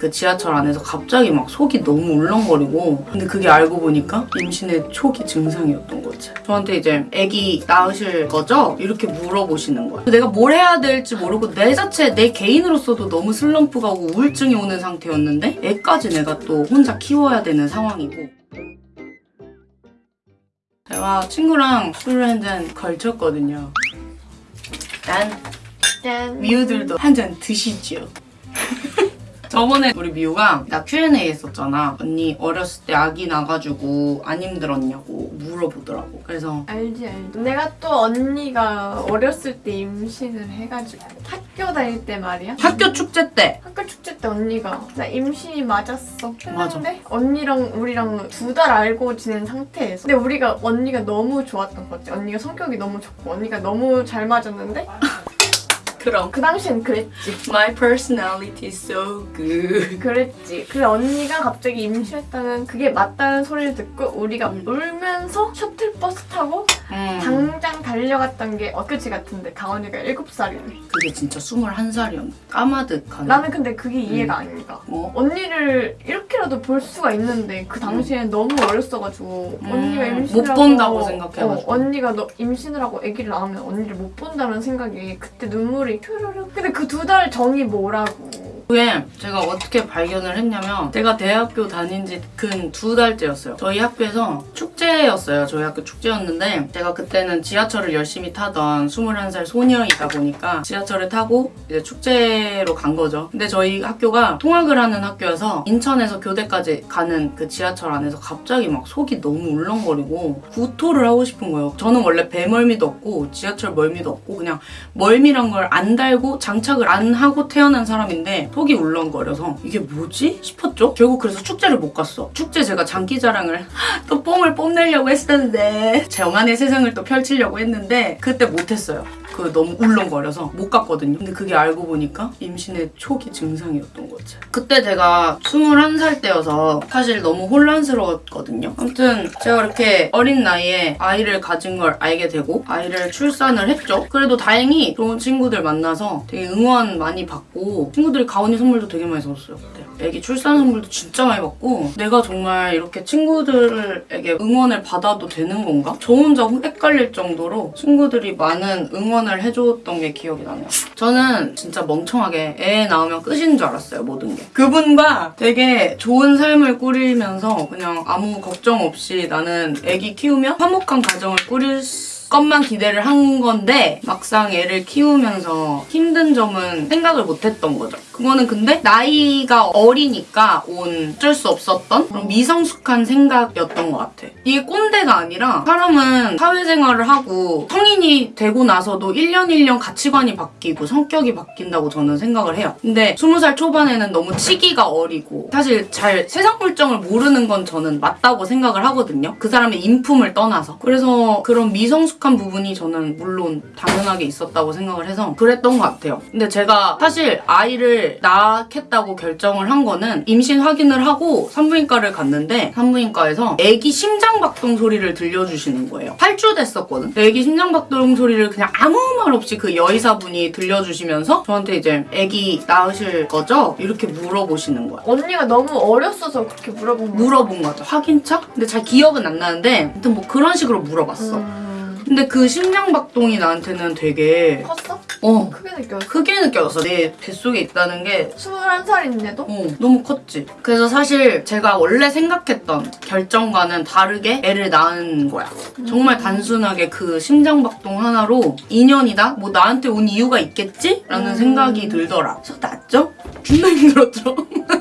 그 지하철 안에서 갑자기 막 속이 너무 울렁거리고 근데 그게 알고 보니까 임신의 초기 증상이었던 거지 저한테 이제 아기 낳으실 거죠? 이렇게 물어보시는 거야 내가 뭘 해야 될지 모르고 내 자체 내 개인으로서도 너무 슬럼프가 오고 우울증이 오는 상태였는데 애까지 내가 또 혼자 키워야 되는 상황이고 제가 친구랑 술을 한잔 걸쳤거든요 난 짠. 미우들도 한 잔 드시지요. 저번에 우리 미우가 나 Q&A 했었잖아. 언니 어렸을 때 아기 나가지고 안 힘들었냐고 물어보더라고. 그래서 알지 알지. 내가 또 언니가 어렸을 때 임신을 해가지고 학교 다닐 때 말이야. 학교 축제 때 학교 축제 때 언니가 나 임신이 맞았어. 맞아. 했는데 언니랑 우리랑 두 달 알고 지낸 상태에서 근데 우리가 언니가 너무 좋았던 거지. 언니가 성격이 너무 좋고 언니가 너무 잘 맞았는데 그럼 그 당시엔 그랬지. My personality is so good. 그랬지. 그래 언니가 갑자기 임신했다는 그게 맞다는 소리를 듣고 우리가 음. 울면서 셔틀버스 타고 음, 당장 달려갔던 게 엊그제 같은데 강원이가 7살이네. 그게 진짜 21살이었는데 까마득한 나는 근데 그게 이해가 음. 안 가. 뭐? 언니를 이렇게라도 볼 수가 있는데 그 당시엔 너무 어렸어가지고 음, 언니가 못 임신을 본다고 하고, 생각해가지고. 어, 언니가 너 임신을 하고 아기를 낳으면 언니를 못 본다는 생각이 그때 눈물이 큐르륵 근데 그 두 달 전이 뭐라고 그게 제가 어떻게 발견을 했냐면 제가 대학교 다닌 지 근 두 달째였어요. 저희 학교에서 축제였어요. 저희 학교 축제였는데 제가 그때는 지하철을 열심히 타던 21살 소녀이다 보니까 지하철을 타고 이제 축제로 간 거죠. 근데 저희 학교가 통학을 하는 학교여서 인천에서 교대까지 가는 그 지하철 안에서 갑자기 막 속이 너무 울렁거리고 구토를 하고 싶은 거예요. 저는 원래 배멀미도 없고 지하철 멀미도 없고 그냥 멀미란 걸 안 달고 장착을 안 하고 태어난 사람인데 속이 울렁거려서 이게 뭐지 싶었죠. 결국 그래서 축제를 못 갔어. 축제 제가 장기자랑을 또 뽕을 뽐내려고 했었는데 정한의 세상을 또 펼치려고 했는데 그때 못했어요. 그 너무 울렁거려서 못 갔거든요. 근데 그게 알고 보니까 임신의 초기 증상이었던 거지. 그때 제가 21살 때여서 사실 너무 혼란스러웠거든요. 아무튼 제가 이렇게 어린 나이에 아이를 가진 걸 알게 되고 아이를 출산을 했죠. 그래도 다행히 좋은 친구들 만나서 되게 응원 많이 받고 친구들이 가온이 선물도 되게 많이 줬어요. 그때. 애기 출산 선물도 진짜 많이 받고 내가 정말 이렇게 친구들에게 응원을 받아도 되는 건가? 저 혼자 헷갈릴 정도로 친구들이 많은 응원을 해줬던 게 기억이 나네요. 저는 진짜 멍청하게 애 낳으면 끝인 줄 알았어요, 모든 게. 그분과 되게 좋은 삶을 꾸리면서 그냥 아무 걱정 없이 나는 애기 키우면 화목한 가정을 꾸릴 수 것만 기대를 한 건데 막상 애를 키우면서 힘든 점은 생각을 못했던 거죠. 그거는 근데 나이가 어리니까 온 어쩔 수 없었던 그런 미성숙한 생각이었던 것 같아. 이게 꼰대가 아니라 사람은 사회생활을 하고 성인이 되고 나서도 1년 1년 가치관이 바뀌고 성격이 바뀐다고 저는 생각을 해요. 근데 20살 초반에는 너무 치기가 어리고 사실 잘 세상 물정을 모르는 건 저는 맞다고 생각을 하거든요. 그 사람의 인품을 떠나서. 그래서 그런 미성숙 한 부분이 저는 물론 당연하게 있었다고 생각을 해서 그랬던 것 같아요. 근데 제가 사실 아이를 낳겠다고 결정을 한 거는 임신 확인을 하고 산부인과를 갔는데 산부인과에서 아기 심장박동 소리를 들려주시는 거예요. 8주 됐었거든. 아기 심장박동 소리를 그냥 아무 말 없이 그 여의사분이 들려주시면서 저한테 이제 아기 낳으실 거죠? 이렇게 물어보시는 거야. 언니가 너무 어렸어서 그렇게 물어본 거야 물어본 거죠. 확인차? 근데 잘 기억은 안 나는데 아무튼 뭐 그런 식으로 물어봤어. 음... 근데 그 심장박동이 나한테는 되게 컸어? 어 크게 느꼈어 크게 느껴졌어. 내 뱃속에 있다는 게 21살인데도? 어, 너무 컸지. 그래서 사실 제가 원래 생각했던 결정과는 다르게 애를 낳은 거야. 정말 단순하게 그 심장박동 하나로 인연이다? 뭐 나한테 온 이유가 있겠지? 라는 음. 생각이 들더라. 그래서 낳았죠? 존나 힘들었죠?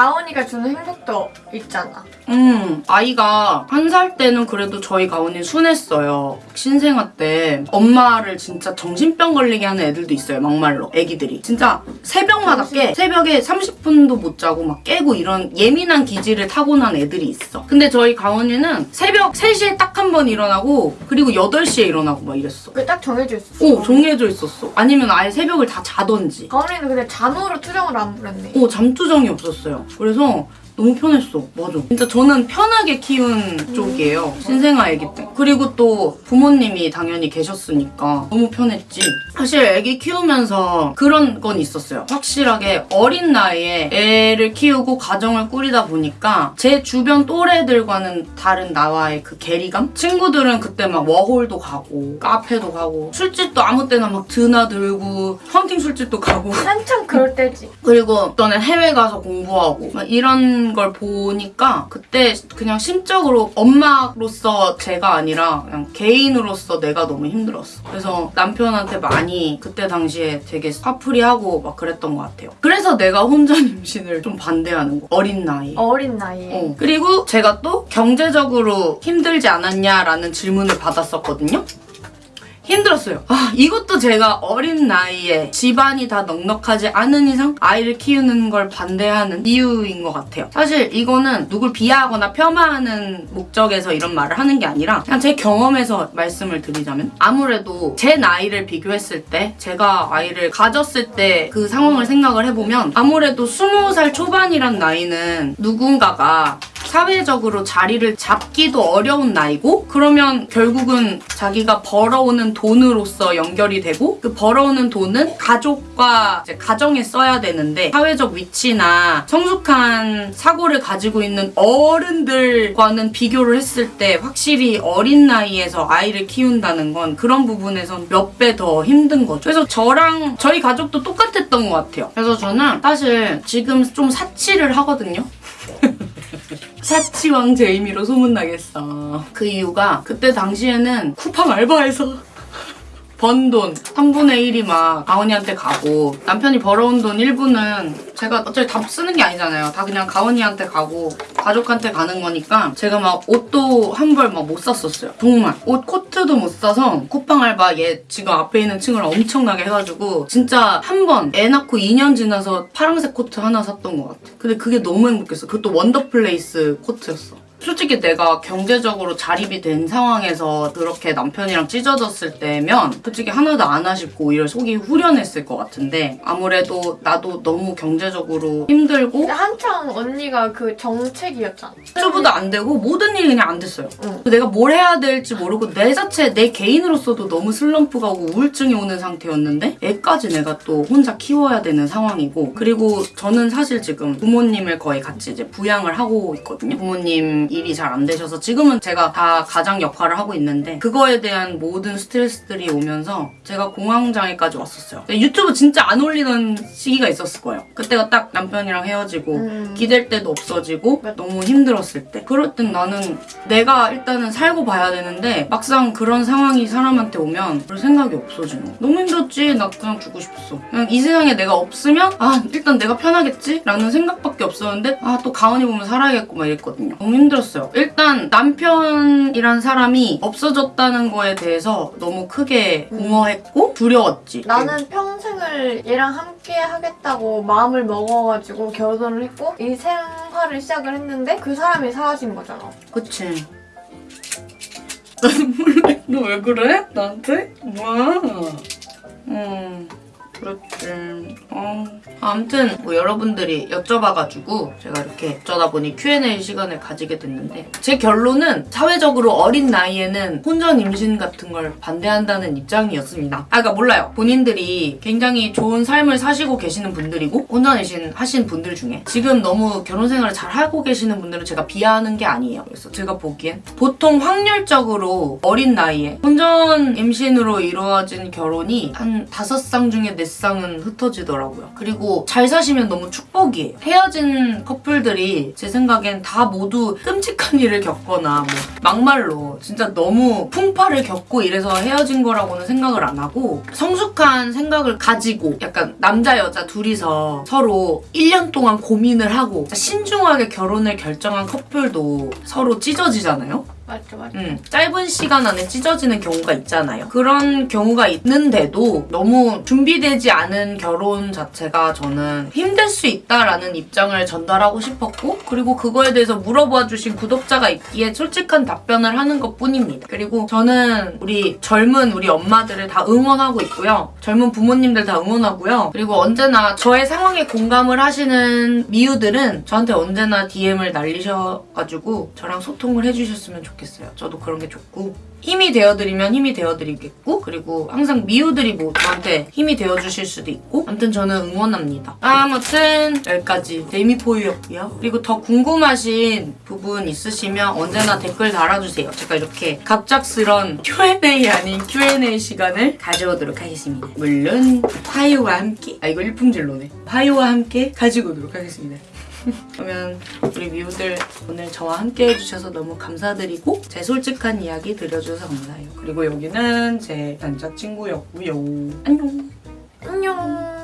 가온이가 주는 행복도 있잖아 음, 아이가 한 살 때는 그래도 저희 가온이 순했어요. 신생아 때 엄마를 진짜 정신병 걸리게 하는 애들도 있어요, 막말로. 애기들이. 진짜 새벽마다 깨. 새벽에 30분도 못 자고 막 깨고 이런 예민한 기질을 타고난 애들이 있어. 근데 저희 가온이는 새벽 3시에 딱 한 번 일어나고 그리고 8시에 일어나고 막 이랬어. 그게 딱 정해져 있었어 오, 정해져 있었어. 아니면 아예 새벽을 다 자던지. 가온이는 근데 잠으로 투정을 안 부렸네 오, 잠투정이 없었어요. 그래서 너무 편했어. 맞아. 진짜 저는 편하게 키운 쪽이에요. 신생아 아기 때. 그리고 또 부모님이 당연히 계셨으니까 너무 편했지. 사실 아기 키우면서 그런 건 있었어요. 확실하게 어린 나이에 애를 키우고 가정을 꾸리다 보니까 제 주변 또래들과는 다른 나와의 그 괴리감? 친구들은 그때 막 워홀도 가고 카페도 가고 술집도 아무 때나 막 드나들고 헌팅 술집도 가고 한참 그럴 때지. 그리고 저는 해외 가서 공부하고 막 이런 걸 보니까 그때 그냥 심적으로 엄마로서 제가 아니라 그냥 개인으로서 내가 너무 힘들었어. 그래서 남편한테 많이 그때 당시에 되게 화풀이하고 막 그랬던 것 같아요. 그래서 내가 혼전 임신을 좀 반대하는 거. 어린 나이. 어린 나이에. 어. 그리고 제가 또 경제적으로 힘들지 않았냐라는 질문을 받았었거든요. 힘들었어요. 아, 이것도 제가 어린 나이에 집안이 다 넉넉하지 않은 이상 아이를 키우는 걸 반대하는 이유인 것 같아요. 사실 이거는 누굴 비하하거나 폄하하는 목적에서 이런 말을 하는 게 아니라 그냥 제 경험에서 말씀을 드리자면 아무래도 제 나이를 비교했을 때 제가 아이를 가졌을 때 그 상황을 생각을 해보면 아무래도 20살 초반이란 나이는 누군가가 사회적으로 자리를 잡기도 어려운 나이고 그러면 결국은 자기가 벌어오는 돈으로서 연결이 되고 그 벌어오는 돈은 가족과 가정에 써야 되는데 사회적 위치나 성숙한 사고를 가지고 있는 어른들과는 비교를 했을 때 확실히 어린 나이에서 아이를 키운다는 건 그런 부분에선 몇 배 더 힘든 거죠. 그래서 저랑 저희 가족도 똑같았던 것 같아요. 그래서 저는 사실 지금 좀 사치를 하거든요. 사치왕 제이미로 소문나겠어. 그 이유가 그때 당시에는 쿠팡 알바해서 번 돈 3분의 1이 막 가온이한테 가고 남편이 벌어온 돈 일부는 제가 어차피 다 쓰는 게 아니잖아요. 다 그냥 가온이한테 가고 가족한테 가는 거니까 제가 막 옷도 한 벌 막 못 샀었어요. 정말 옷 코트도 못 사서 쿠팡 알바 얘 지금 앞에 있는 친구를 엄청나게 해가지고 진짜 한 번 애 낳고 2년 지나서 파란색 코트 하나 샀던 것 같아. 근데 그게 너무 행복했어. 그것도 원더플레이스 코트였어. 솔직히 내가 경제적으로 자립이 된 상황에서 그렇게 남편이랑 찢어졌을 때면 솔직히 하나도 안 아쉽고 오히려 속이 후련했을 것 같은데 아무래도 나도 너무 경제적으로 힘들고 한창 언니가 그 정책이었잖아. 수보도 안 되고 모든 일이 그냥 안 됐어요. 응. 내가 뭘 해야 될지 모르고 내 자체 내 개인으로서도 너무 슬럼프가 오고 우울증이 오는 상태였는데 애까지 내가 또 혼자 키워야 되는 상황이고 그리고 저는 사실 지금 부모님을 거의 같이 이제 부양을 하고 있거든요. 부모님 일이 잘 안 되셔서 지금은 제가 다 가장 역할을 하고 있는데 그거에 대한 모든 스트레스들이 오면서 제가 공황장애까지 왔었어요. 유튜브 진짜 안 올리던 시기가 있었을 거예요. 그때가 딱 남편이랑 헤어지고 음. 기댈 때도 없어지고 너무 힘들었을 때 그럴 땐 나는 내가 일단은 살고 봐야 되는데 막상 그런 상황이 사람한테 오면 별 생각이 없어지는 거야. 너무 힘들었지 나 그냥 죽고 싶었어 그냥 이 세상에 내가 없으면 아 일단 내가 편하겠지 라는 생각밖에 없었는데 아 또 가은이 보면 살아야겠고 막 이랬거든요 너무 힘들었어요 일단 남편이란 사람이 없어졌다는 거에 대해서 너무 크게 공허했고 두려웠지 나는 평생을 얘랑 함께 하겠다고 마음을 먹어가지고 결혼을 했고 이 생활을 시작을 했는데 그 사람이 사라진 거잖아. 그치. 나 눈물 나. 너왜 그래? 나한테? 뭐야? 음, 그렇지. 어. 아무튼 뭐 여러분들이 여쭤봐가지고 제가 이렇게 어쩌다 보니 Q&A 시간을 가지게 됐는데 제 결론은 사회적으로 어린 나이에는 혼전 임신 같은 걸 반대한다는 입장이었습니다. 아, 그러니까 몰라요. 본인들이 굉장히 좋은 삶을 사시고 계시는 분들이고 혼전 임신 하신 분들 중에 지금 너무 결혼 생활을 잘 하고 계시는 분들은 제가 비하하는 게 아니에요. 그래서 제가 보기엔 보통 확률적으로 어린 나이에 혼전 임신으로 이루어진 결혼이 한 다섯 쌍 중에 네 쌍은 흩어지더라고요. 그리고 잘 사시면 너무 축복이에요. 헤어진 커플들이 제 생각엔 다 모두 끔찍한 일을 겪거나 뭐 막말로 진짜 너무 풍파를 겪고 이래서 헤어진 거라고는 생각을 안 하고 성숙한 생각을 가지고 약간 남자 여자 둘이서 서로 1년 동안 고민을 하고 신중하게 결혼을 결정한 커플도 서로 찢어지잖아요. 맞죠 맞죠. 음, 짧은 시간 안에 찢어지는 경우가 있잖아요. 그런 경우가 있는데도 너무 준비되지 않은 결혼 자체가 저는 힘들 수 있다라는 입장을 전달하고 싶었고 그리고 그거에 대해서 물어봐 주신 구독자가 있기에 솔직한 답변을 하는 것 뿐입니다. 그리고 저는 우리 젊은 우리 엄마들을 다 응원하고 있고요. 젊은 부모님들 다 응원하고요. 그리고 언제나 저의 상황에 공감을 하시는 미우들은 저한테 언제나 DM을 날리셔가지고 저랑 소통을 해주셨으면 좋겠어요. 저도 그런 게 좋고 힘이 되어드리면 힘이 되어드리겠고 그리고 항상 미우들이 뭐 저한테 힘이 되어주실 수도 있고 아무튼 저는 응원합니다. 아무튼 여기까지 데미포유였고요. 그리고 더 궁금하신 부분 있으시면 언제나 댓글 달아주세요. 제가 이렇게 갑작스런 Q&A 아닌 Q&A 시간을 가져오도록 하겠습니다. 물론 화요와 함께 아 이거 일품질로네. 화요와 함께 가지고 오도록 하겠습니다. 그러면 우리 미우들 오늘 저와 함께 해주셔서 너무 감사드리고 제 솔직한 이야기 들려주셔서 감사해요. 그리고 여기는 제 남자친구였고요. 안녕. 안녕.